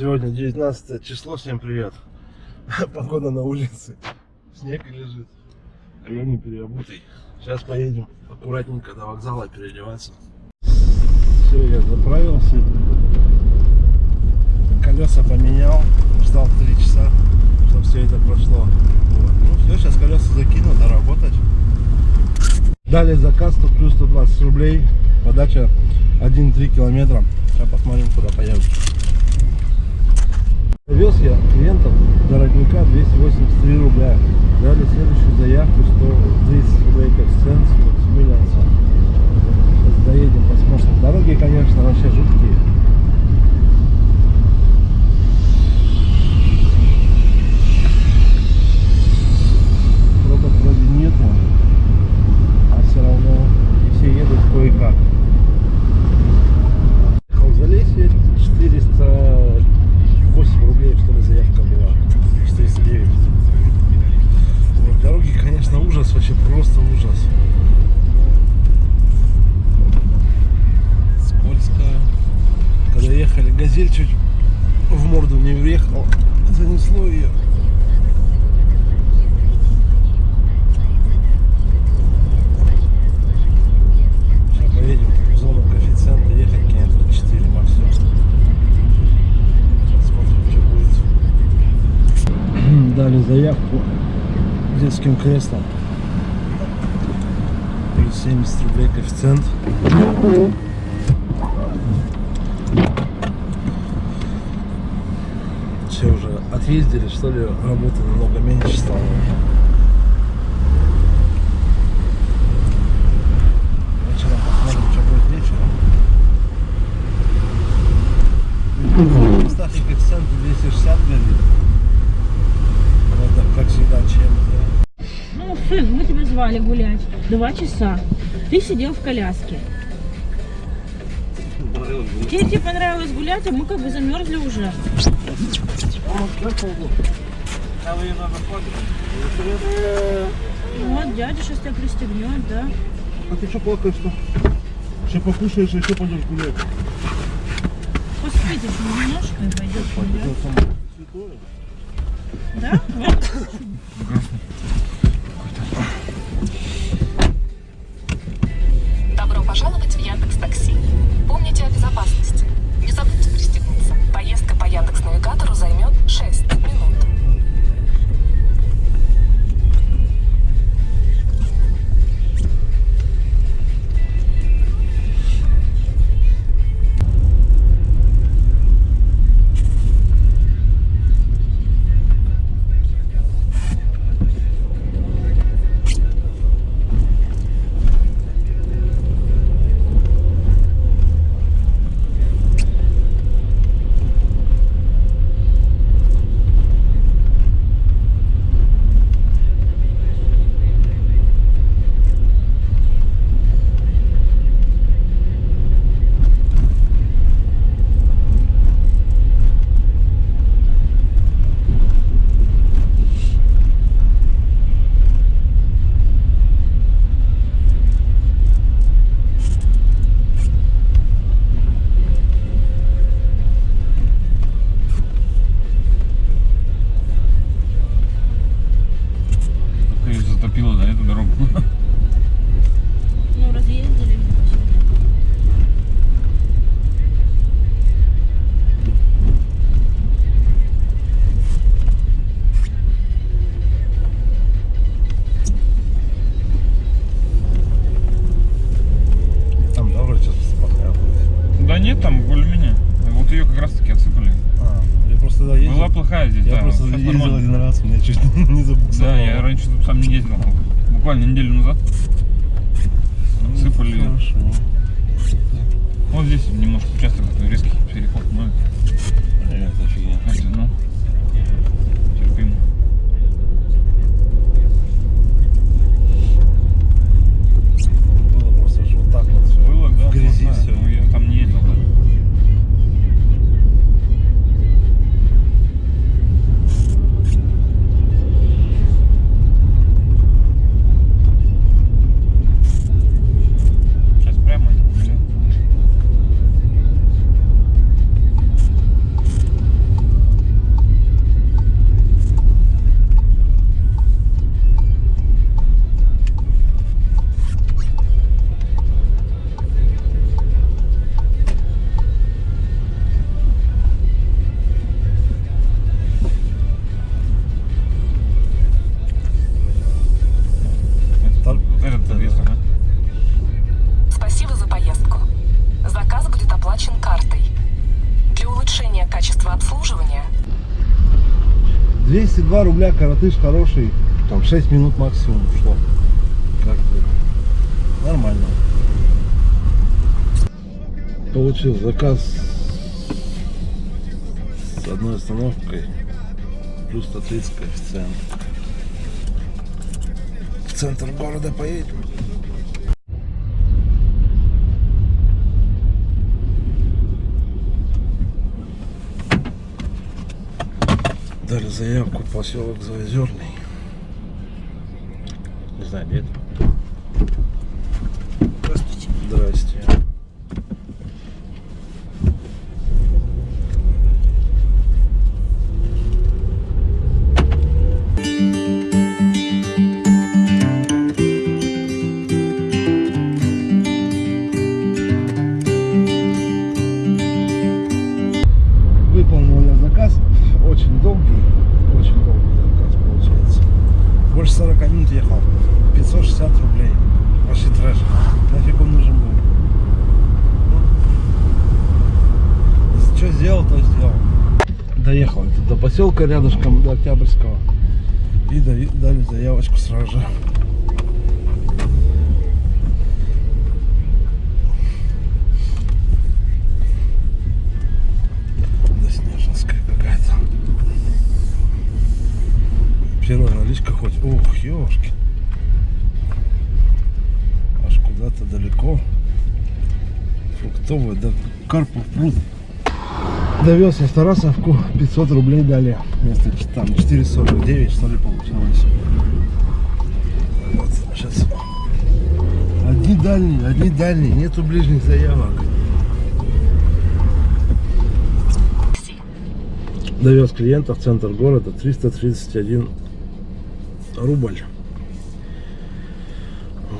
Сегодня 19 число, всем привет. Погода на улице. Снег лежит. А я не переобутый. Сейчас поедем аккуратненько до вокзала переодеваться. Все, я заправился. Колеса поменял. Ждал 3 часа, чтобы все это прошло. Вот. Ну все, сейчас колеса закину, доработать. Дали заказ, тут плюс 120 рублей. Подача 1-3 километра. Сейчас посмотрим, куда поедем. Вез я клиентов дорогника 283 рубля. Дали следующую заявку 130 рублей коэффициент с Миллианса. Сейчас доедем, посмотрим. Дороги, конечно, вообще жуткие. Пробок вроде нету, а все равно и все едут кое-как. Ехал в Залесье 408 рублей, что ли, заявка была. 409. Вот, дороги, конечно, ужас, вообще просто ужас. Скользко. Когда ехали, газель чуть в морду не въехал, занесло ее. Сейчас поедем в зону коэффициента, ехать километр 4 максимум. Сейчас смотрим, что будет. Заявку детским креслом. Плюс 70 рублей коэффициент. Все уже отъездили, что ли, работы намного меньше стало. Вечером посмотрим, что будет вечером. Ставьте коэффициент 260 горит. Это, как всегда, чем Ну, сын, мы тебя звали гулять. Два часа. Ты сидел в коляске. Тебе, тебе понравилось гулять, а мы как бы замерзли уже. Вот, дядя сейчас тебя пристегнет, да? А ты что плакаешь-то? Еще покушаешь, еще пойдешь гулять. Поспите еще немножко и пойдешь гулять. Да? Добро пожаловать в Яндекс Такси. Помните о безопасности. Не забудьте пристегнуться. Поездка по Яндекс Навигатору займет 6 минут. Чуть не забуксовало. Да, я раньше тут сам не ездил. Буквально неделю назад. Ну, Отсыпали. Хорошо. Вот здесь немножко 202 рубля коротыш хороший. Там 6 минут максимум шло. Как бы нормально. Получил заказ с одной остановкой. Плюс 130 коэффициент. В центр города поедем. Дали заявку поселок Заозерный. Не знаю, где это. Здравствуйте. Здрасте. Поселка рядышком, до Октябрьского. И дали, заявочку сразу же. Первая наличка хоть. Ух, ёшки. Аж куда-то далеко. Фруктовая, да Карпов пруд. Довез в Тарасовку, 500 рублей дали. Вместо там 449, что ли, получилось. Вот, сейчас. Одни дальние, одни дальние, нету ближних заявок. Довез клиента в центр города 331 рубль.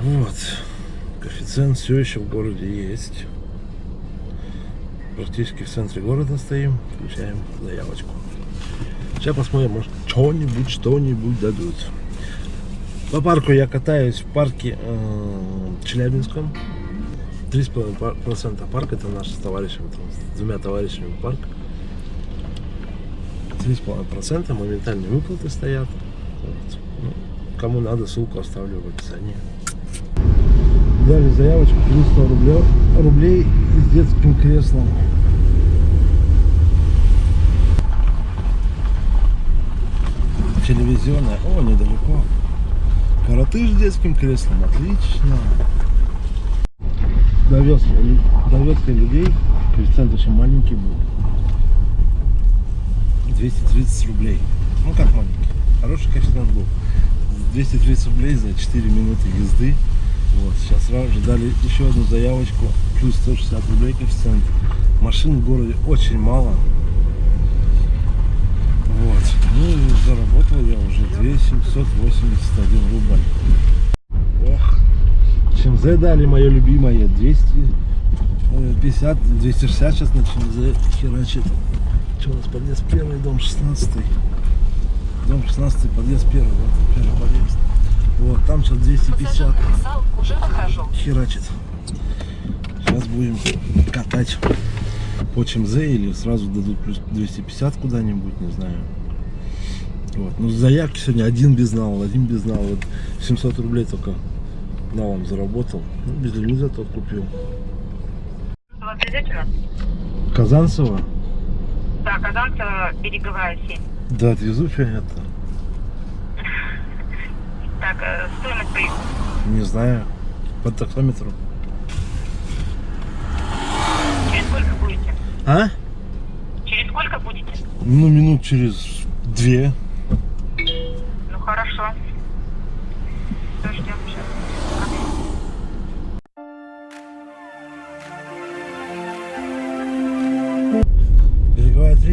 Вот. Коэффициент все еще в городе есть. Практически в центре города стоим. Включаем заявочку. Сейчас посмотрим, может что-нибудь, что-нибудь дадут. По парку я катаюсь в парке э, Челябинском. 3,5% парк, это наш с товарищем, там, с двумя товарищами парк. 3,5% моментальные выплаты стоят. Вот. Ну, кому надо, ссылку оставлю в описании. Дали заявочку плюс 100 рублей, рублей с детским креслом. Телевизионная. О, недалеко. Коротыш с детским креслом. Отлично. Довез, довез людей. Коэффициент очень маленький был. 230 рублей. Ну как маленький. Хороший коэффициент был. 230 рублей за 4 минуты езды. Вот. Сейчас сразу же дали еще одну заявочку. Плюс 160 рублей коэффициент. Машин в городе очень мало. Вот. Ну и заработал я уже 2781 рубль. Ох. ЧМЗ дали мое любимое. 250, 260 сейчас на ЧМЗ херачит. Что у нас подъезд первый, дом 16. Дом 16, подъезд первый. Вот первый подъезд. Вот, там сейчас 250 Пассажирный вокзал, уже выхожу. херачит. Сейчас будем катать по ЧМЗ или сразу дадут плюс 250 куда-нибудь, не знаю. Вот. Ну, заявки сегодня один безнал, один безнал. Вот 700 рублей только налом заработал. Ну, без лимуза тот купил. Вы нас? Казанцева? Да, Казанцева, береговая 7. Да, отвезу, это. Так, э, стоимость поездки. Не знаю. По таксометру. Через сколько будете? А? Через сколько будете? Ну, минут через две.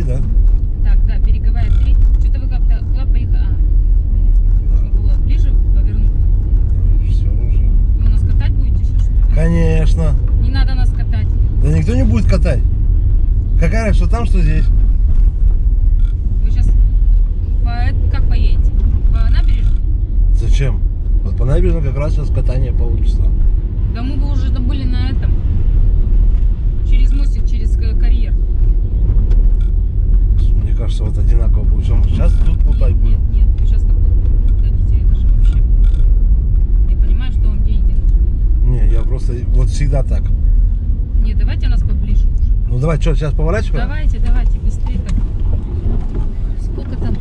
Да? Так, да, береговая 3. Что-то вы как-то куда поехали? А, нужно было ближе повернуть. Все уже. Вы нас катать будете сейчас? Конечно. Не надо нас катать. Да никто не будет катать. Какая разница, что там, что здесь? Вы сейчас по, как поедете? По набережной? Зачем? Вот по набережной как раз сейчас катание получится. Да мы бы уже были на этом. Что вот одинаково будет. Что мы сейчас тут плутать Нет, будем? нет, вы сейчас такой дадите, это же вообще... Я понимаю, что вам деньги нужны. Не, я просто вот всегда так. Не, давайте нас поближе уже. Ну давай, что, сейчас поворачиваем? Давайте, давайте, быстрее так. Сколько там?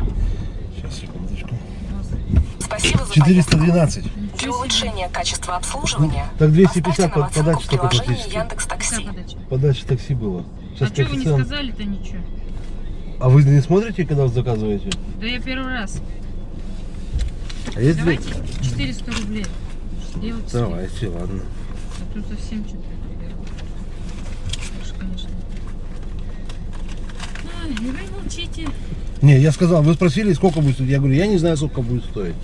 Сейчас, секундочку. у? Спасибо за 412. поездку. Для улучшения качества обслуживания Ну, так 250 поставьте нам под- в только практически. Яндекс Такси. подача. Такси было. А Сейчас что вы не сказали-то ничего? А вы не смотрите, когда заказываете? Да я первый раз. А есть Давайте 400 рублей. Сделайте. Давайте, ладно. А то совсем что-то конечно. И вы молчите. Не, я сказал, вы спросили, сколько будет стоить. Я говорю, я не знаю, сколько будет стоить.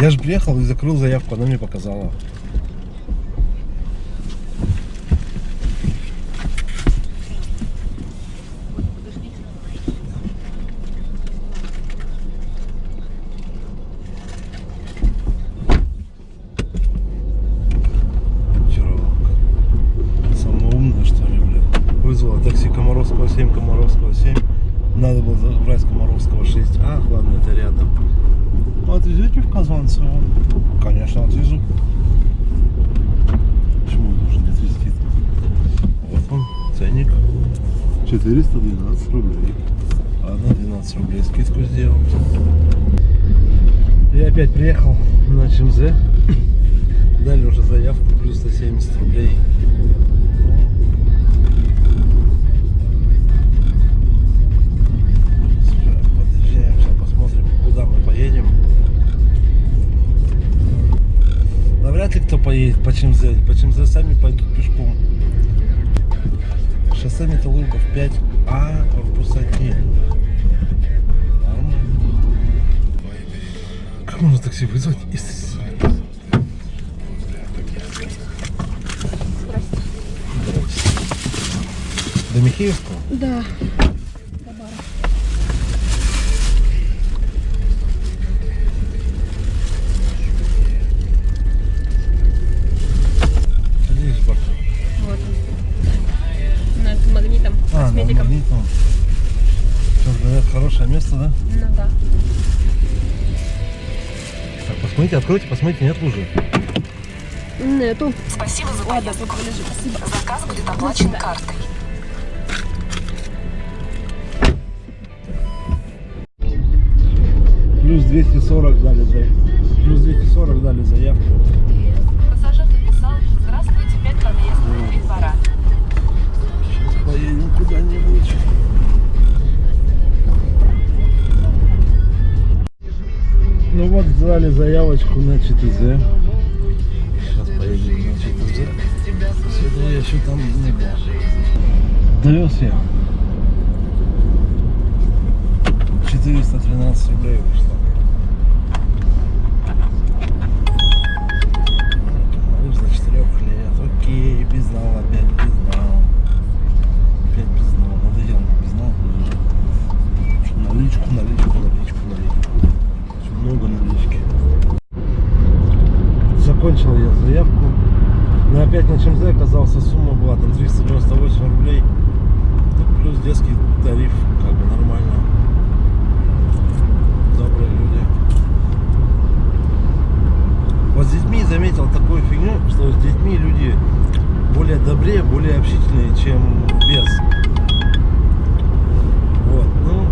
Я же приехал и закрыл заявку, она мне показала. Чаровка. Самое умное, что ли, блядь. Вызвала такси Комаровского 7, Комаровского 7. Надо было забрать с Комаровского 6. Ах, ладно, это рядом. Ну, Отвезете в Казанцево? Конечно, отвезу. Почему он должен не отвезти? Вот он, ценник. 412 рублей. Ладно, 12 рублей скидку сделал. Я опять приехал на ЧМЗ. Дали уже заявку, плюс 170 рублей. Подъезжаем, сейчас посмотрим, куда мы поедем. Навряд ли кто поедет по ЧМЗ. По ЧМЗ сами пойдут пешком. Шоссе Металлургов 5, а корпус 1. Нормально. Как можно такси вызвать? До Михеевского? Да. Посмотрите, откройте, посмотрите, нет лужи. Нету. Спасибо за Ладно, поездку. спасибо. Заказ будет оплачен картой. Плюс 240 дали заявку. Плюс 240 дали заявку. Пассажир написал «Здравствуйте, пять подъездов, три двора». Сейчас поедем куда-нибудь. Ну вот, дали заявочку на ЧТЗ. Сейчас поедем на ЧТЗ. Сегодня я еще там не был. Довез я. 413 рублей вышло. Лыж за 4 лет. Окей, безнал опять, безнал. Опять безнал. Надоел мне безнал. Наличку, наличку, наличку, наличку. Очень много налички. Закончил я заявку. Но опять на ЧМЗ оказался сумма была там 398 рублей. Ну, плюс детский тариф, как бы нормально. Добрые люди. Вот с детьми заметил такую фигню, что с детьми люди более добрее, более общительные, чем без. Вот, ну,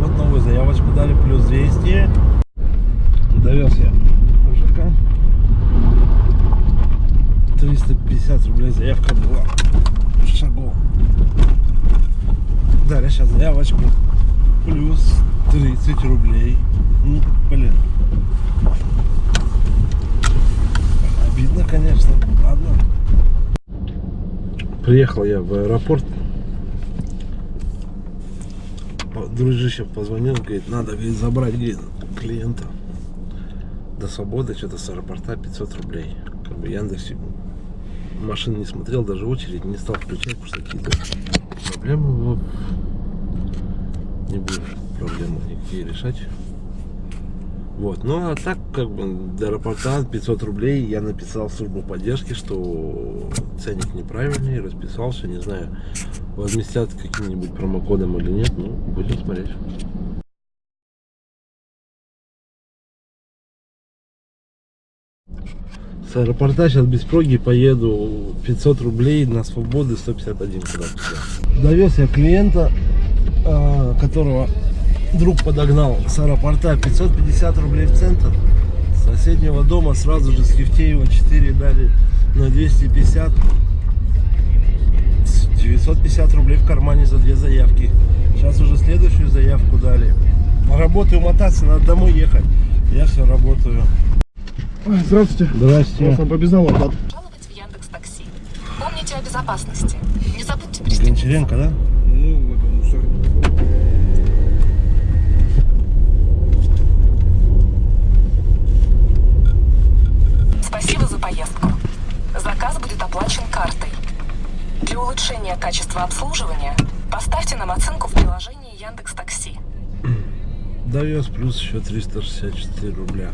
вот новую заявочку дали, плюс 200. Довез я мужика. 350 рублей заявка была. Шагов. Дали сейчас заявочку. Плюс 30 рублей. Ну, блин. Обидно, конечно. Ладно. Приехал я в аэропорт. По- Дружище позвонил, говорит, надо говорит, забрать клиента до свободы, что-то с аэропорта 500 рублей. Как бы Яндекс машин не смотрел, даже очередь не стал включать, потому что какие-то проблемы вот. Не буду проблемы никакие решать. Вот, ну а так, как бы, до аэропорта 500 рублей я написал службу поддержки, что ценник неправильный, расписался, не знаю, возместят каким-нибудь промокодом или нет, ну, будем смотреть. С аэропорта сейчас без проги поеду 500 рублей на свободы 151 куда Довез я клиента, а, которого друг подогнал с аэропорта 550 рублей в центр. С соседнего дома сразу же с Евтеева 4 дали на 250. С 950 рублей в кармане за две заявки. Сейчас уже следующую заявку дали. Работаю мотаться, надо домой ехать. Я все работаю. Здравствуйте. Здрасте. Вас по безналу оплата. Жаловать в Яндекс Такси. Помните о безопасности. Не забудьте пристегнуться. Гончаренко, да? Ну, это, сори. Спасибо за поездку. Заказ будет оплачен картой. Для улучшения качества обслуживания поставьте нам оценку в приложении Яндекс Такси. Довез плюс еще 364 рубля.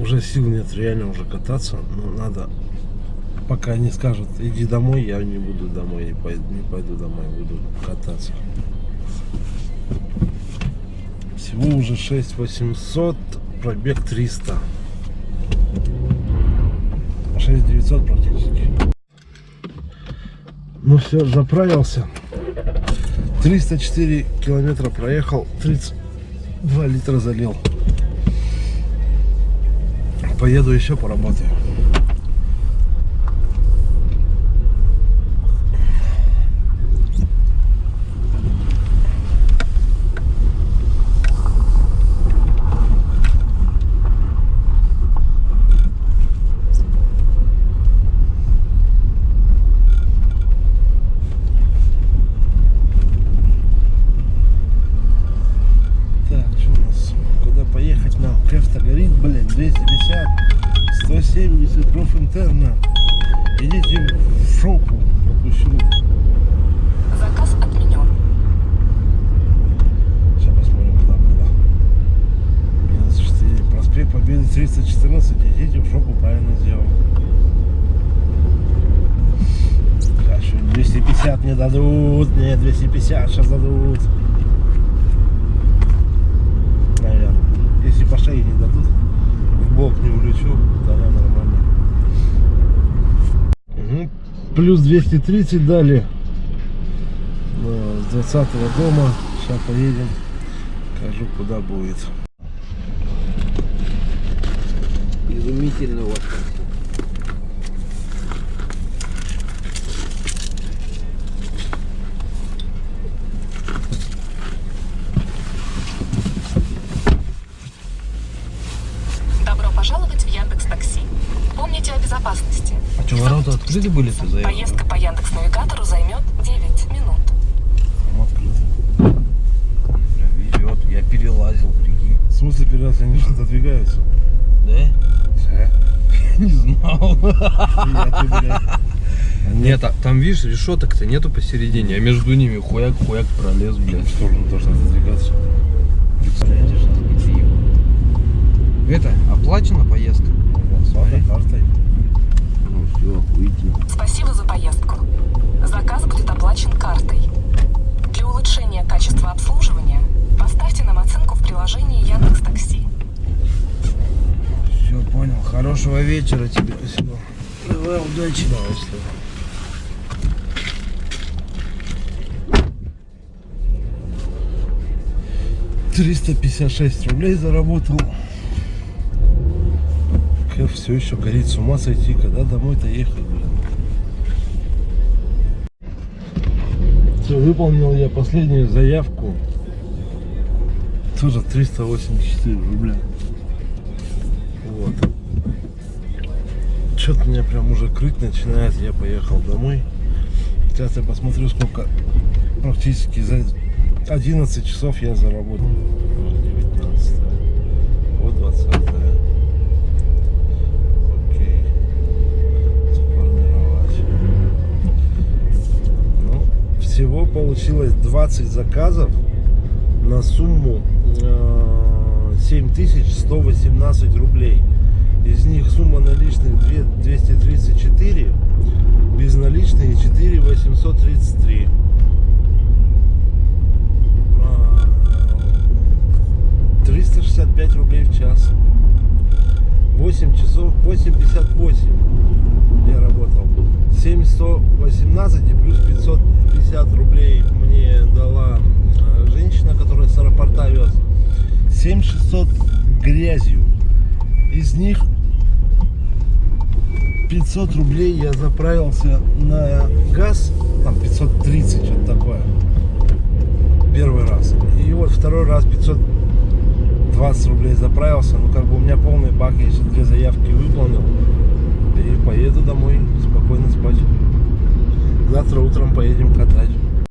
Уже сил нет реально уже кататься, но надо, пока не скажут, иди домой, я не буду домой, не пойду, не пойду домой, буду кататься. Всего уже 6800, пробег 300. 6900 практически. Ну все, заправился. 304 километра проехал, 32 литра залил. Поеду еще поработаю. Так, что у нас? Куда поехать нам? Кэфта горит, блин, 250, 170 профинтерна. Идите в шопу, пропущу. Заказ отменен. Сейчас посмотрим, куда было. Минус 4. Проспект Победы 314. Идите в шопу, правильно сделал. Сейчас еще 250 не дадут. Нет, 250 сейчас дадут. Наверное. Если по шее не дадут, в бок не улечу, тогда нормально. Мгм. Плюс 230 дали. С 20 дома. Сейчас поедем. Скажу, куда будет. Изумительно у вас. Добро пожаловать в Яндекс Такси. Помните о безопасности. А что, ворота открыты были ты заехал? Поездка по Яндекс Навигатору займет 9 минут. Там открыто. Бля, везет. Я перелазил, прикинь. В смысле перед они что-то двигаются? Да? Не знал. Я ты, блядь. Они Нет, а- там, видишь, решеток-то нету посередине, а между ними хуяк-хуяк пролез, блядь. в сторону должны двигаться. Это, оплачена поездка? Смотри. Ну все, выйти. Спасибо за поездку. Заказ будет оплачен картой. Для улучшения качества обслуживания поставьте нам оценку в приложении Яндекс Такси. Все, понял. Хорошего вечера тебе. Спасибо. Давай, удачи. Давай. Триста пятьдесят шесть рублей заработал. Кэф все еще горит, с ума сойти, когда домой-то ехать, блин. Все, выполнил я последнюю заявку. Тоже 384 рубля. Вот. Что-то меня прям уже крыть начинает. Я поехал домой. Сейчас я посмотрю, сколько практически за 11 часов я заработал. Вот 19. Вот 20. Всего получилось 20 заказов на сумму э, 7118 рублей. Из них сумма наличных две- 234, Безналичные 4 833. А, 365 рублей в час. 8 часов, 8.58 я работал. 7118 и плюс 550 рублей мне дала э, женщина, которая с аэропорта вез. 7600 грязью. Из них 500 рублей я заправился на газ, там 530, что-то такое. Первый раз. И вот второй раз 520 рублей заправился. Ну, как бы у меня полный бак, я сейчас две заявки выполнил. Поеду домой спокойно спать. Завтра утром поедем катать.